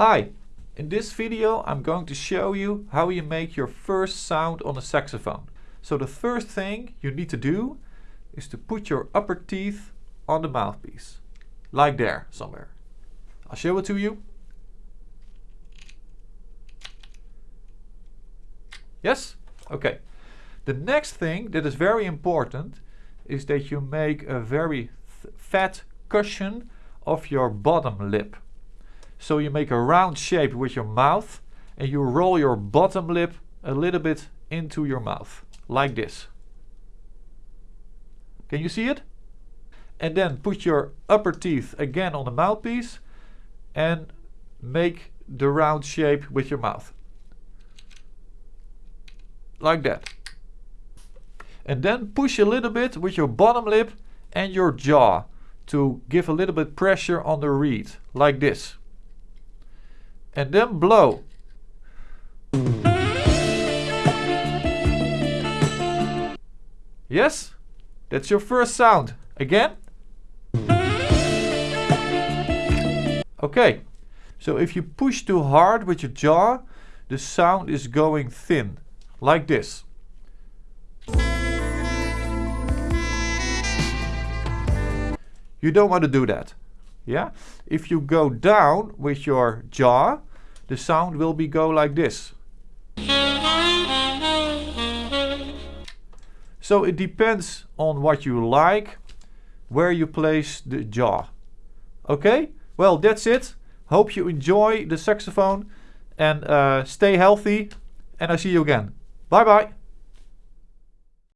Hi, in this video I'm going to show you how you make your first sound on a saxophone. So the first thing you need to do is to put your upper teeth on the mouthpiece. Like there, somewhere. I'll show it to you. Yes? Okay. The next thing that is very important is that you make a very fat cushion of your bottom lip. So you make a round shape with your mouth and you roll your bottom lip a little bit into your mouth, like this. Can you see it? And then put your upper teeth again on the mouthpiece and make the round shape with your mouth. Like that. And then push a little bit with your bottom lip and your jaw to give a little bit pressure on the reed, like this and then blow. Yes? That's your first sound. Again? Okay, so if you push too hard with your jaw, the sound is going thin, like this. You don't want to do that. Yeah? If you go down with your jaw, the sound will be go like this. So it depends on what you like, where you place the jaw. Okay, well that's it. Hope you enjoy the saxophone and uh, stay healthy and I see you again. Bye bye.